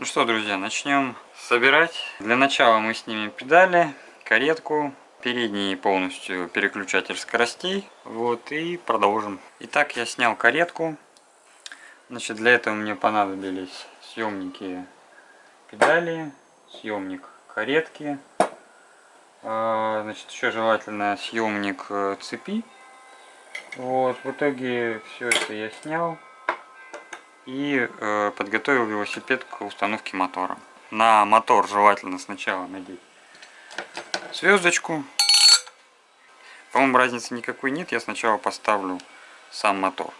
Ну что, друзья, начнем собирать. Для начала мы снимем педали, каретку, передний полностью переключатель скоростей. Вот, и продолжим. Итак, я снял каретку. Значит, для этого мне понадобились съемники педали, съемник каретки. А, значит, еще желательно съемник э, цепи. Вот, в итоге все это я снял и э, подготовил велосипед к установке мотора. На мотор желательно сначала надеть звездочку. По-моему, разницы никакой нет. Я сначала поставлю сам мотор.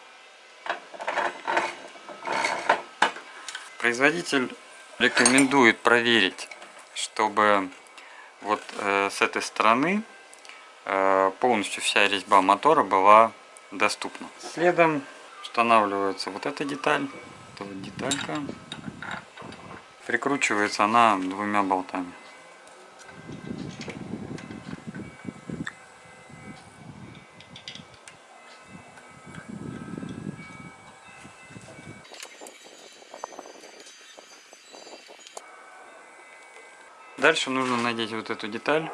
Производитель рекомендует проверить, чтобы вот э, с этой стороны э, полностью вся резьба мотора была доступна. Следом устанавливается вот эта деталь, эта вот деталька. Прикручивается она двумя болтами. Дальше нужно надеть вот эту деталь.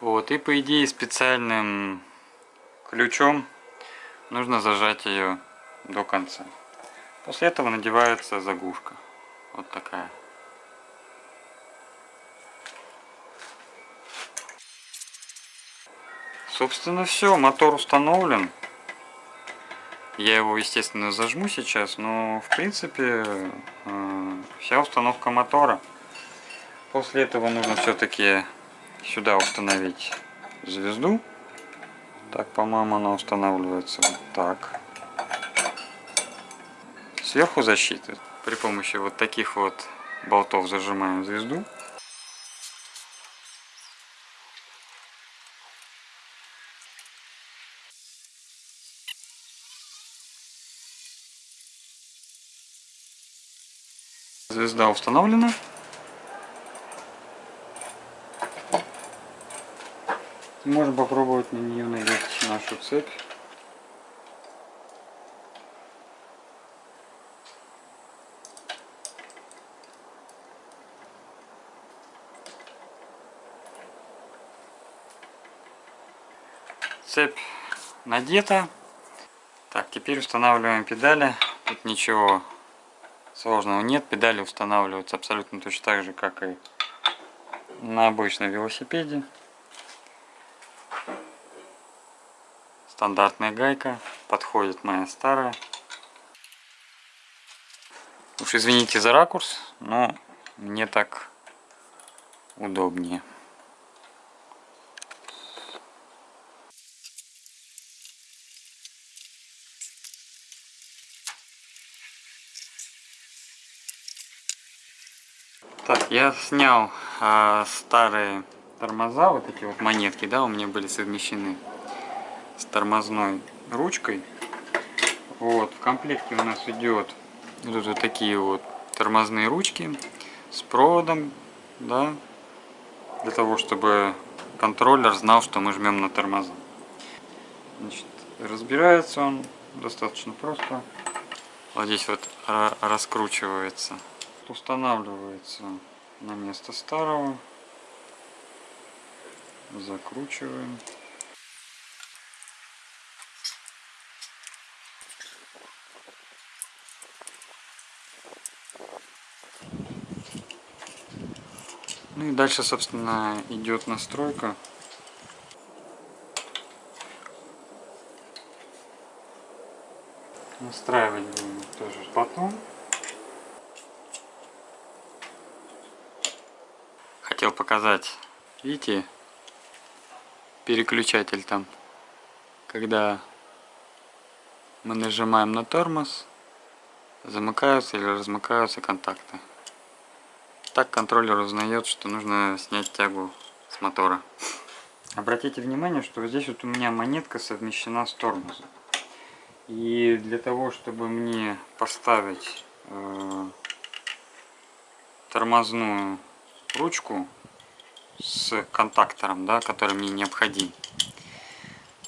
Вот, и по идее специальным ключом нужно зажать ее до конца. После этого надевается заглушка. Вот такая. Собственно все, мотор установлен. Я его, естественно, зажму сейчас, но в принципе э, вся установка мотора. После этого нужно все-таки сюда установить звезду. Так, по-моему, она устанавливается вот так. Сверху защиты. При помощи вот таких вот болтов зажимаем звезду. Звезда установлена. Можем попробовать на нее надеть нашу цепь. Цепь надета. Так, теперь устанавливаем педали. Тут ничего сложного нет. Педали устанавливаются абсолютно точно так же, как и на обычном велосипеде. Стандартная гайка. Подходит моя старая. Уж извините за ракурс, но мне так удобнее. Так, я снял а, старые тормоза, вот эти вот монетки, да, у меня были совмещены с тормозной ручкой. Вот, в комплекте у нас идет вот, вот такие вот тормозные ручки с проводом, да, для того, чтобы контроллер знал, что мы жмем на тормоза. Значит, разбирается он достаточно просто. Вот здесь вот раскручивается, устанавливается на место старого, закручиваем. Ну и дальше, собственно, идет настройка. Настраивать тоже потом. Хотел показать, видите, переключатель там, когда мы нажимаем на тормоз, замыкаются или размыкаются контакты. Так контроллер узнает, что нужно снять тягу с мотора. Обратите внимание, что здесь вот у меня монетка совмещена с тормозом. И для того, чтобы мне поставить э, тормозную ручку с контактором, да, который мне необходим,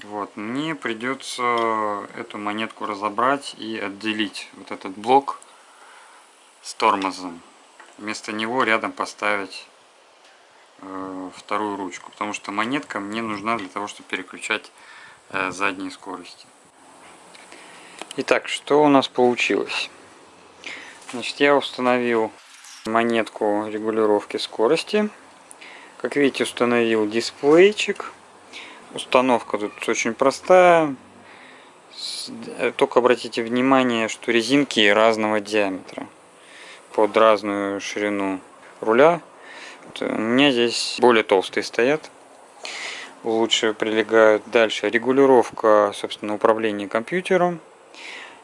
Вот, мне придется эту монетку разобрать и отделить вот этот блок с тормозом. Вместо него рядом поставить э, вторую ручку, потому что монетка мне нужна для того, чтобы переключать э, задние скорости. Итак, что у нас получилось? Значит, я установил монетку регулировки скорости. Как видите, установил дисплейчик. Установка тут очень простая. Э, только обратите внимание, что резинки разного диаметра под разную ширину руля. У меня здесь более толстые стоят. Лучше прилегают. Дальше регулировка, собственно, управления компьютером.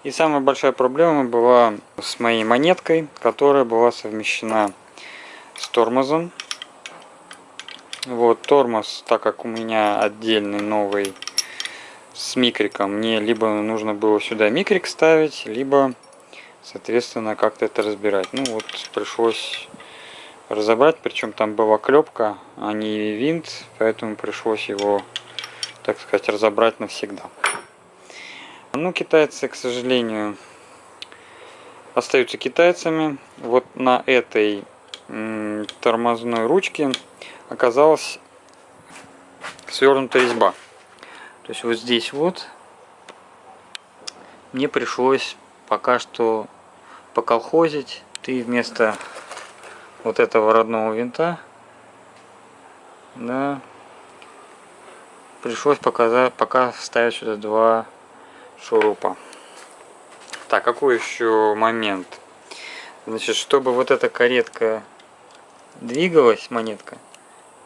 И самая большая проблема была с моей монеткой, которая была совмещена с тормозом. Вот тормоз, так как у меня отдельный новый с микриком, мне либо нужно было сюда микрик ставить, либо, соответственно, как-то это разбирать. Ну вот пришлось разобрать, причем там была клепка, а не винт, поэтому пришлось его, так сказать, разобрать навсегда. Ну, китайцы, к сожалению, остаются китайцами. Вот на этой тормозной ручке оказалась свернутая резьба. То есть вот здесь вот мне пришлось пока что поколхозить. Ты вместо вот этого родного винта, да, пришлось показать, пока ставить сюда два шурупа. Так, какой еще момент? Значит, чтобы вот эта каретка двигалась, монетка,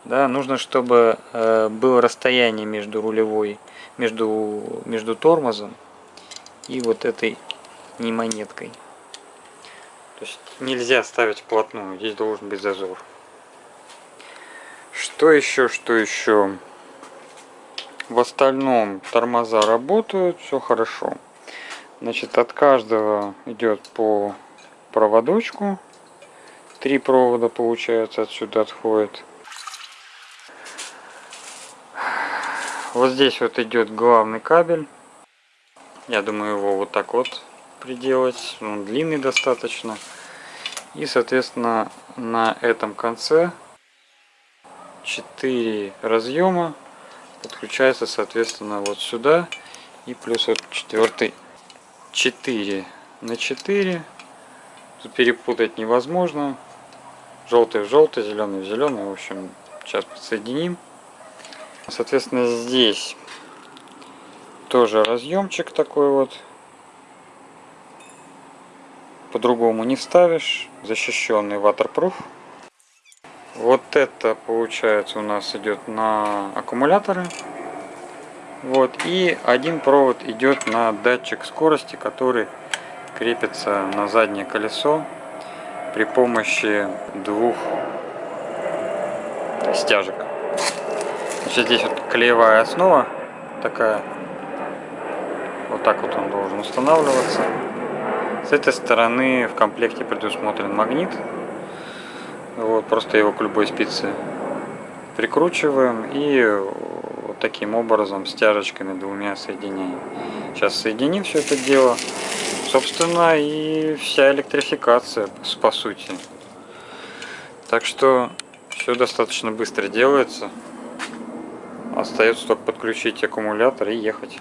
да, нужно, чтобы э, было расстояние между рулевой, между, между тормозом и вот этой не монеткой. То есть нельзя ставить вплотную, здесь должен быть зазор. Что еще, что еще? В остальном тормоза работают, все хорошо. Значит, от каждого идет по проводочку. Три провода, получается, отсюда отходит. Вот здесь вот идет главный кабель. Я думаю, его вот так вот приделать. Он длинный достаточно. И, соответственно, на этом конце 4 разъема подключается соответственно вот сюда и плюс вот четвертый. 4 на 4 тут перепутать невозможно. Желтый в желтый зеленый в зеленый. В общем сейчас подсоединим. Соответственно здесь тоже разъемчик такой вот по-другому не вставишь защищенный waterproof вот это получается у нас идет на аккумуляторы. Вот, и один провод идет на датчик скорости, который крепится на заднее колесо при помощи двух стяжек. Значит, здесь вот клеевая основа такая. Вот так вот он должен устанавливаться. С этой стороны в комплекте предусмотрен магнит вот, просто его к любой спице прикручиваем и вот таким образом стяжечками двумя соединяем. Сейчас соединим все это дело. Собственно и вся электрификация по сути. Так что все достаточно быстро делается. Остается только подключить аккумулятор и ехать.